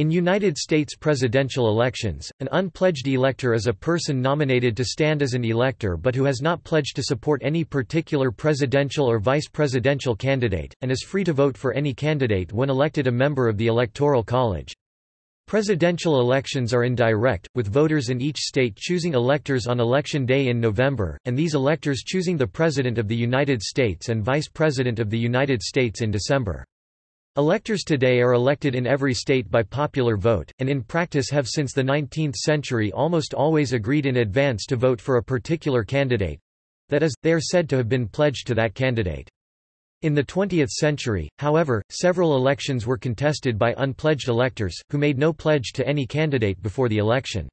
In United States presidential elections, an unpledged elector is a person nominated to stand as an elector but who has not pledged to support any particular presidential or vice presidential candidate, and is free to vote for any candidate when elected a member of the Electoral College. Presidential elections are indirect, with voters in each state choosing electors on Election Day in November, and these electors choosing the President of the United States and Vice President of the United States in December. Electors today are elected in every state by popular vote, and in practice have since the 19th century almost always agreed in advance to vote for a particular candidate—that is, they are said to have been pledged to that candidate. In the 20th century, however, several elections were contested by unpledged electors, who made no pledge to any candidate before the election.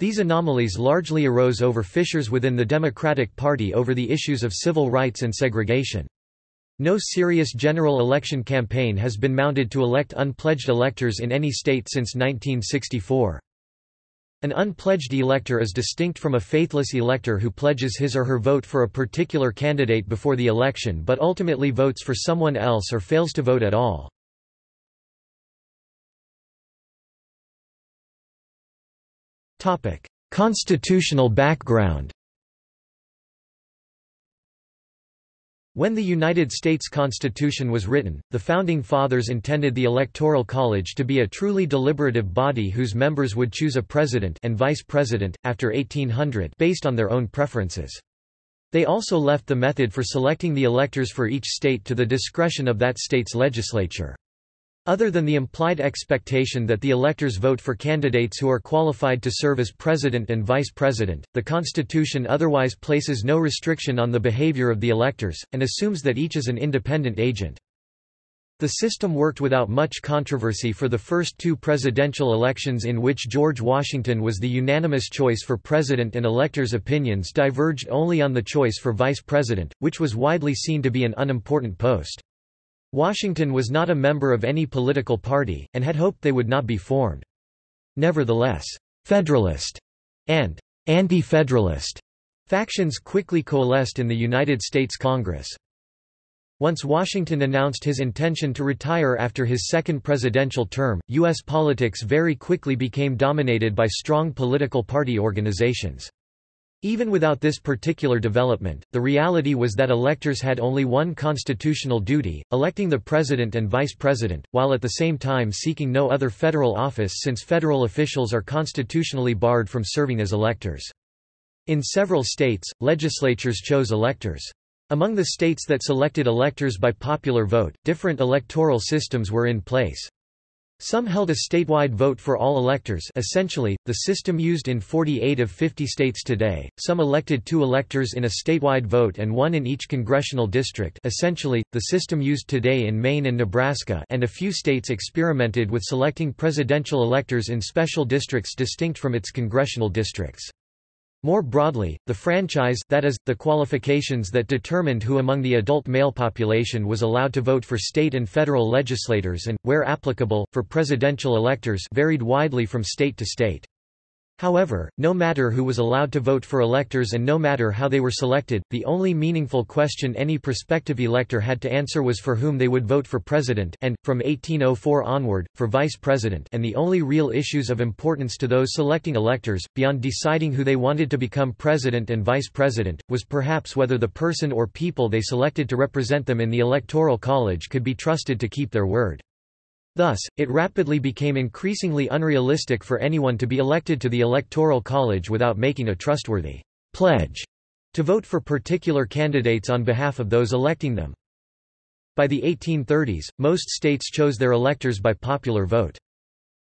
These anomalies largely arose over fissures within the Democratic Party over the issues of civil rights and segregation. No serious general election campaign has been mounted to elect unpledged electors in any state since 1964. An unpledged elector is distinct from a faithless elector who pledges his or her vote for a particular candidate before the election but ultimately votes for someone else or fails to vote at all. Constitutional background When the United States Constitution was written, the Founding Fathers intended the Electoral College to be a truly deliberative body whose members would choose a president and vice president, after 1800 based on their own preferences. They also left the method for selecting the electors for each state to the discretion of that state's legislature. Other than the implied expectation that the electors vote for candidates who are qualified to serve as president and vice president, the Constitution otherwise places no restriction on the behavior of the electors, and assumes that each is an independent agent. The system worked without much controversy for the first two presidential elections in which George Washington was the unanimous choice for president and electors' opinions diverged only on the choice for vice president, which was widely seen to be an unimportant post. Washington was not a member of any political party, and had hoped they would not be formed. Nevertheless, Federalist and Anti-Federalist factions quickly coalesced in the United States Congress. Once Washington announced his intention to retire after his second presidential term, U.S. politics very quickly became dominated by strong political party organizations. Even without this particular development, the reality was that electors had only one constitutional duty, electing the president and vice president, while at the same time seeking no other federal office since federal officials are constitutionally barred from serving as electors. In several states, legislatures chose electors. Among the states that selected electors by popular vote, different electoral systems were in place. Some held a statewide vote for all electors essentially, the system used in 48 of 50 states today, some elected two electors in a statewide vote and one in each congressional district essentially, the system used today in Maine and Nebraska and a few states experimented with selecting presidential electors in special districts distinct from its congressional districts. More broadly, the franchise that is, the qualifications that determined who among the adult male population was allowed to vote for state and federal legislators and, where applicable, for presidential electors varied widely from state to state. However, no matter who was allowed to vote for electors and no matter how they were selected, the only meaningful question any prospective elector had to answer was for whom they would vote for president and, from 1804 onward, for vice president and the only real issues of importance to those selecting electors, beyond deciding who they wanted to become president and vice president, was perhaps whether the person or people they selected to represent them in the Electoral College could be trusted to keep their word. Thus, it rapidly became increasingly unrealistic for anyone to be elected to the Electoral College without making a trustworthy pledge to vote for particular candidates on behalf of those electing them. By the 1830s, most states chose their electors by popular vote.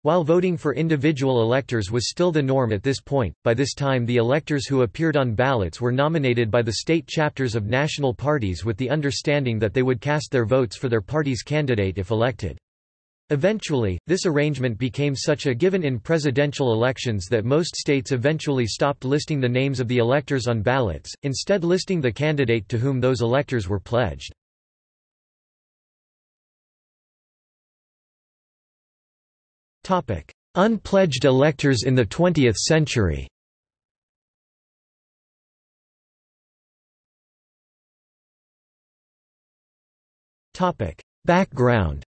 While voting for individual electors was still the norm at this point, by this time the electors who appeared on ballots were nominated by the state chapters of national parties with the understanding that they would cast their votes for their party's candidate if elected. Eventually, this arrangement became such a given in presidential elections that most states eventually stopped listing the names of the electors on ballots, instead listing the candidate to whom those electors were pledged. Unpledged electors in the 20th century. Background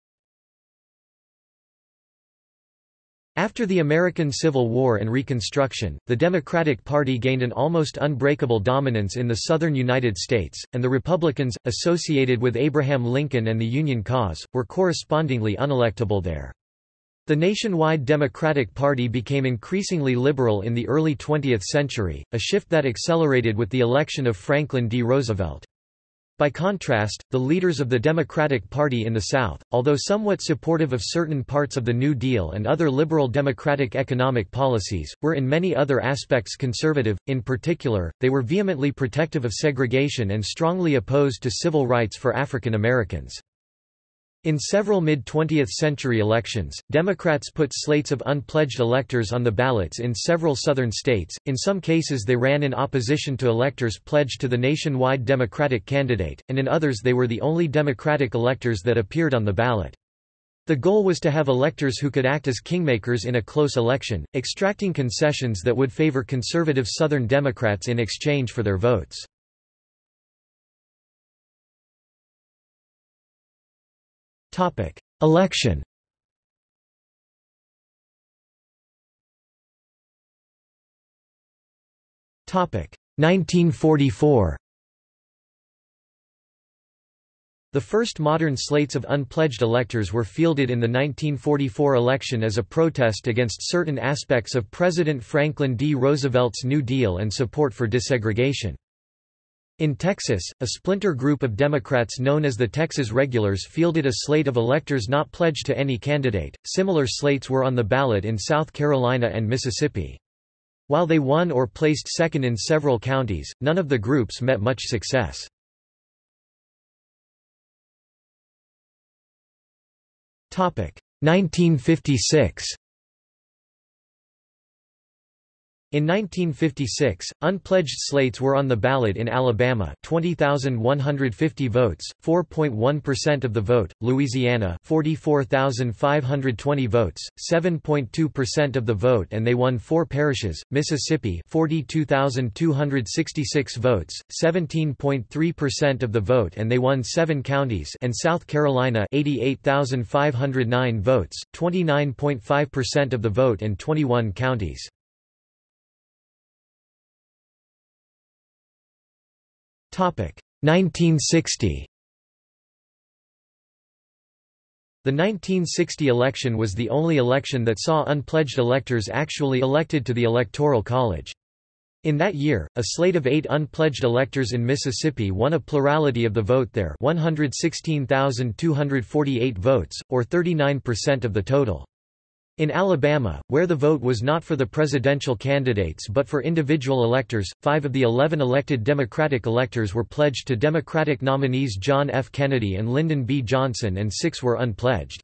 After the American Civil War and Reconstruction, the Democratic Party gained an almost unbreakable dominance in the southern United States, and the Republicans, associated with Abraham Lincoln and the Union cause, were correspondingly unelectable there. The nationwide Democratic Party became increasingly liberal in the early 20th century, a shift that accelerated with the election of Franklin D. Roosevelt. By contrast, the leaders of the Democratic Party in the South, although somewhat supportive of certain parts of the New Deal and other liberal democratic economic policies, were in many other aspects conservative, in particular, they were vehemently protective of segregation and strongly opposed to civil rights for African Americans. In several mid-20th century elections, Democrats put slates of unpledged electors on the ballots in several southern states, in some cases they ran in opposition to electors pledged to the nationwide Democratic candidate, and in others they were the only Democratic electors that appeared on the ballot. The goal was to have electors who could act as kingmakers in a close election, extracting concessions that would favor conservative Southern Democrats in exchange for their votes. Topic: Election. Topic: 1944. The first modern slates of unpledged electors were fielded in the 1944 election as a protest against certain aspects of President Franklin D. Roosevelt's New Deal and support for desegregation. In Texas, a splinter group of Democrats known as the Texas Regulars fielded a slate of electors not pledged to any candidate. Similar slates were on the ballot in South Carolina and Mississippi. While they won or placed second in several counties, none of the groups met much success. Topic 1956 In 1956, unpledged slates were on the ballot in Alabama 20,150 votes, 4.1% of the vote, Louisiana 44,520 votes, 7.2% of the vote and they won four parishes, Mississippi 42,266 votes, 17.3% of the vote and they won seven counties and South Carolina 88,509 votes, 29.5% of the vote and 21 counties. 1960. The 1960 election was the only election that saw unpledged electors actually elected to the Electoral College. In that year, a slate of eight unpledged electors in Mississippi won a plurality of the vote there 116,248 votes, or 39% of the total. In Alabama, where the vote was not for the presidential candidates but for individual electors, five of the eleven elected Democratic electors were pledged to Democratic nominees John F. Kennedy and Lyndon B. Johnson and six were unpledged.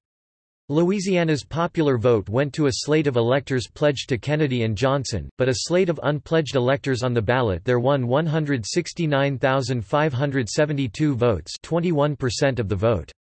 Louisiana's popular vote went to a slate of electors pledged to Kennedy and Johnson, but a slate of unpledged electors on the ballot there won 169,572 votes 21% of the vote.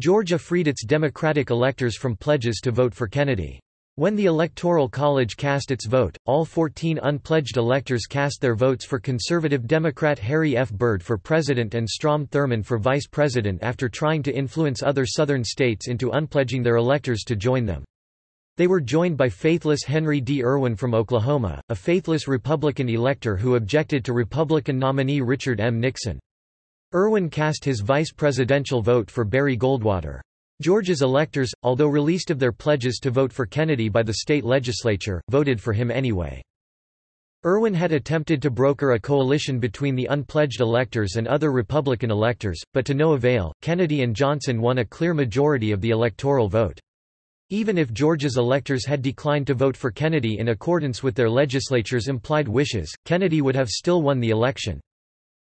Georgia freed its Democratic electors from pledges to vote for Kennedy. When the Electoral College cast its vote, all 14 unpledged electors cast their votes for conservative Democrat Harry F. Byrd for president and Strom Thurmond for vice president after trying to influence other southern states into unpledging their electors to join them. They were joined by faithless Henry D. Irwin from Oklahoma, a faithless Republican elector who objected to Republican nominee Richard M. Nixon. Irwin cast his vice presidential vote for Barry Goldwater. Georgia's electors, although released of their pledges to vote for Kennedy by the state legislature, voted for him anyway. Irwin had attempted to broker a coalition between the unpledged electors and other Republican electors, but to no avail, Kennedy and Johnson won a clear majority of the electoral vote. Even if Georgia's electors had declined to vote for Kennedy in accordance with their legislature's implied wishes, Kennedy would have still won the election.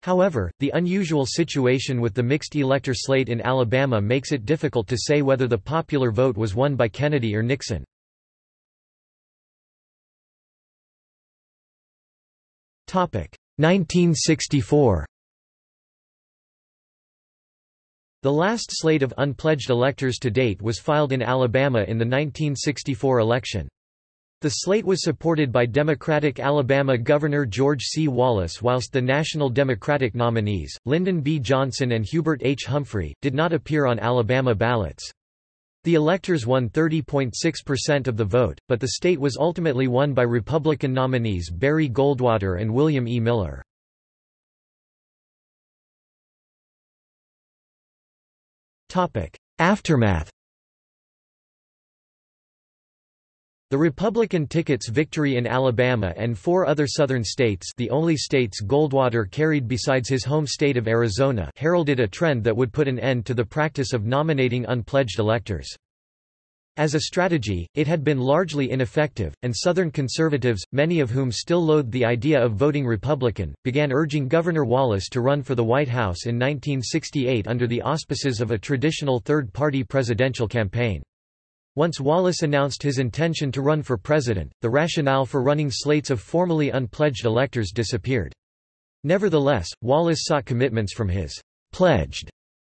However, the unusual situation with the mixed elector slate in Alabama makes it difficult to say whether the popular vote was won by Kennedy or Nixon. Topic 1964. The last slate of unpledged electors to date was filed in Alabama in the 1964 election. The slate was supported by Democratic Alabama Governor George C. Wallace whilst the National Democratic nominees, Lyndon B. Johnson and Hubert H. Humphrey, did not appear on Alabama ballots. The electors won 30.6% of the vote, but the state was ultimately won by Republican nominees Barry Goldwater and William E. Miller. Aftermath The Republican ticket's victory in Alabama and four other southern states the only states Goldwater carried besides his home state of Arizona heralded a trend that would put an end to the practice of nominating unpledged electors. As a strategy, it had been largely ineffective, and Southern conservatives, many of whom still loathed the idea of voting Republican, began urging Governor Wallace to run for the White House in 1968 under the auspices of a traditional third-party presidential campaign. Once Wallace announced his intention to run for president, the rationale for running slates of formally unpledged electors disappeared. Nevertheless, Wallace sought commitments from his pledged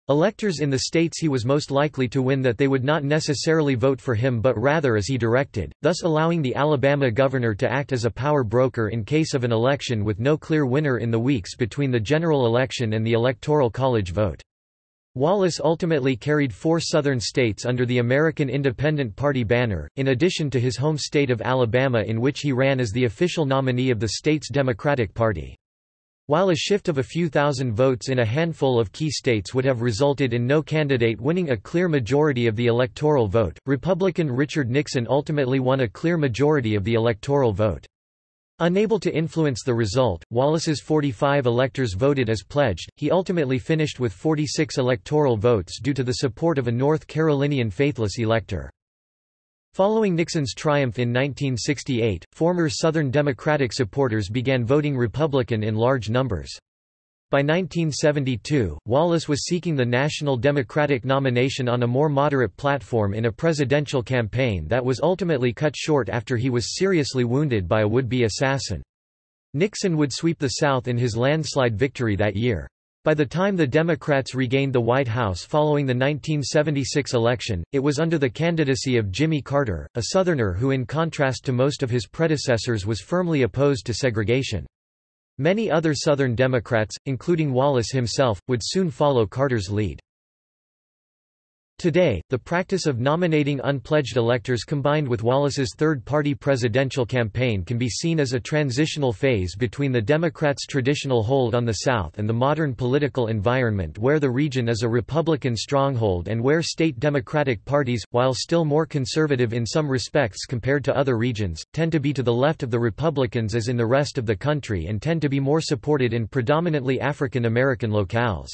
electors in the states he was most likely to win that they would not necessarily vote for him but rather as he directed, thus allowing the Alabama governor to act as a power broker in case of an election with no clear winner in the weeks between the general election and the Electoral College vote. Wallace ultimately carried four southern states under the American Independent Party banner, in addition to his home state of Alabama in which he ran as the official nominee of the state's Democratic Party. While a shift of a few thousand votes in a handful of key states would have resulted in no candidate winning a clear majority of the electoral vote, Republican Richard Nixon ultimately won a clear majority of the electoral vote. Unable to influence the result, Wallace's 45 electors voted as pledged, he ultimately finished with 46 electoral votes due to the support of a North Carolinian faithless elector. Following Nixon's triumph in 1968, former Southern Democratic supporters began voting Republican in large numbers. By 1972, Wallace was seeking the National Democratic nomination on a more moderate platform in a presidential campaign that was ultimately cut short after he was seriously wounded by a would-be assassin. Nixon would sweep the South in his landslide victory that year. By the time the Democrats regained the White House following the 1976 election, it was under the candidacy of Jimmy Carter, a Southerner who in contrast to most of his predecessors was firmly opposed to segregation. Many other Southern Democrats, including Wallace himself, would soon follow Carter's lead. Today, the practice of nominating unpledged electors combined with Wallace's third-party presidential campaign can be seen as a transitional phase between the Democrats' traditional hold on the South and the modern political environment where the region is a Republican stronghold and where state Democratic parties, while still more conservative in some respects compared to other regions, tend to be to the left of the Republicans as in the rest of the country and tend to be more supported in predominantly African American locales.